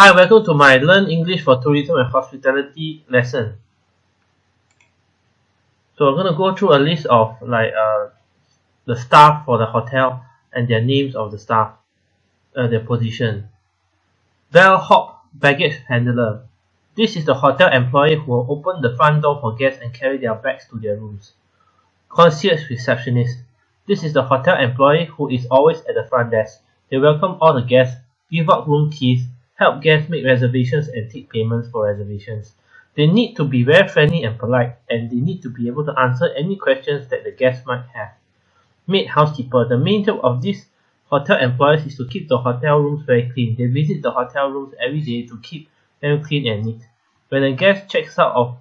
Hi, welcome to my Learn English for Tourism and Hospitality lesson. So I'm going to go through a list of like uh, the staff for the hotel and their names of the staff, uh, their position. Bellhop baggage handler. This is the hotel employee who will open the front door for guests and carry their bags to their rooms. Concierge receptionist. This is the hotel employee who is always at the front desk. They welcome all the guests, give out room keys, help guests make reservations and take payments for reservations. They need to be very friendly and polite, and they need to be able to answer any questions that the guests might have. Maid housekeeper. The main job of these hotel employees is to keep the hotel rooms very clean. They visit the hotel rooms every day to keep them clean and neat. When a guest checks out or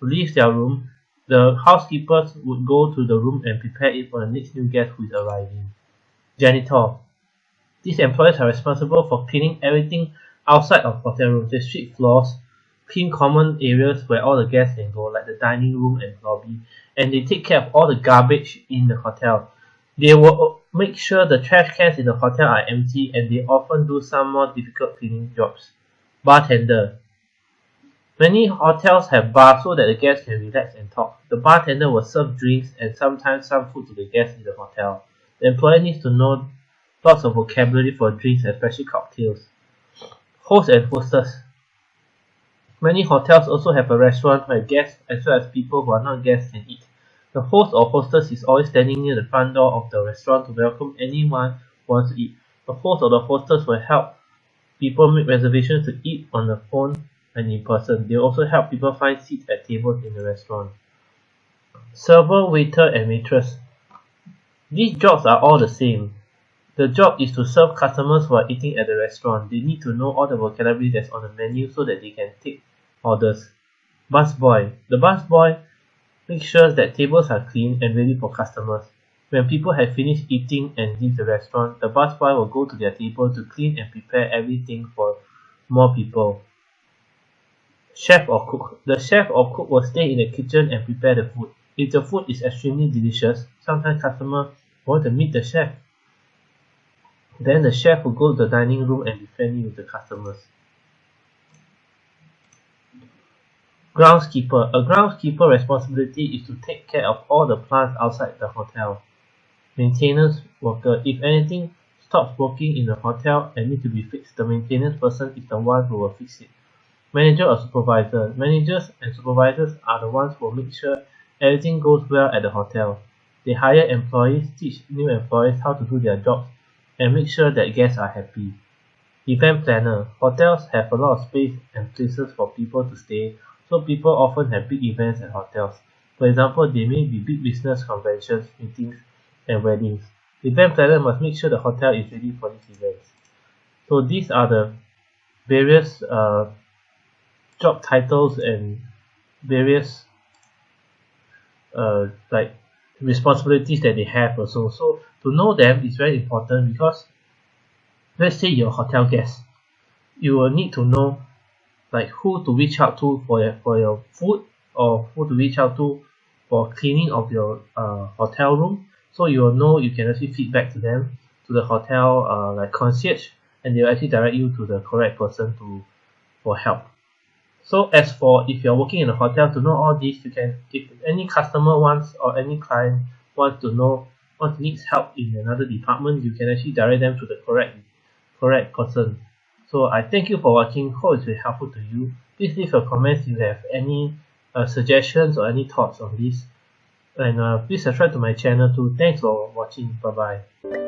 leaves their room, the housekeepers would go to the room and prepare it for the next new guest who is arriving. Janitor. These employees are responsible for cleaning everything outside of hotel rooms. They sweep floors, clean common areas where all the guests can go, like the dining room and lobby, and they take care of all the garbage in the hotel. They will make sure the trash cans in the hotel are empty and they often do some more difficult cleaning jobs. Bartender. Many hotels have bars so that the guests can relax and talk. The bartender will serve drinks and sometimes some food to the guests in the hotel. The employee needs to know lots of vocabulary for drinks, especially cocktails. Host and hostess. Many hotels also have a restaurant where guests as well as people who are not guests can eat. The host or hostess is always standing near the front door of the restaurant to welcome anyone who wants to eat. The host or the hostess will help people make reservations to eat on the phone and in person. They also help people find seats at tables in the restaurant. Server, waiter, and waitress. These jobs are all the same. The job is to serve customers who are eating at the restaurant. They need to know all the vocabulary that's on the menu so that they can take orders. Busboy. The busboy makes sure that tables are clean and ready for customers. When people have finished eating and leave the restaurant, the busboy will go to their table to clean and prepare everything for more people. Chef or cook. The chef or cook will stay in the kitchen and prepare the food. If the food is extremely delicious, sometimes customers want to meet the chef. Then the chef will go to the dining room and be friendly with the customers. Groundskeeper. A groundskeeper responsibility is to take care of all the plants outside the hotel. Maintenance worker. If anything stops working in the hotel and need to be fixed, the maintenance person is the one who will fix it. Manager or supervisor. Managers and supervisors are the ones who make sure everything goes well at the hotel. They hire employees, teach new employees how to do their jobs, and make sure that guests are happy. Event planner. Hotels have a lot of space and places for people to stay, so people often have big events at hotels. For example, there may be big business conventions, meetings, and weddings. Event planner must make sure the hotel is ready for these events. So these are the various uh, job titles and various uh, like responsibilities that they have also. So to know them is very important because let's say you're a hotel guest you will need to know like who to reach out to for your, for your food or who to reach out to for cleaning of your uh, hotel room. So you will know you can actually feedback to them to the hotel uh, like concierge and they will actually direct you to the correct person to for help so as for if you're working in a hotel to know all this you can if any customer wants or any client wants to know what needs help in another department you can actually direct them to the correct correct person. So I thank you for watching. Hope it's helpful to you. Please leave your comments if you have any uh, suggestions or any thoughts on this. And uh, please subscribe to my channel too. Thanks for watching. Bye bye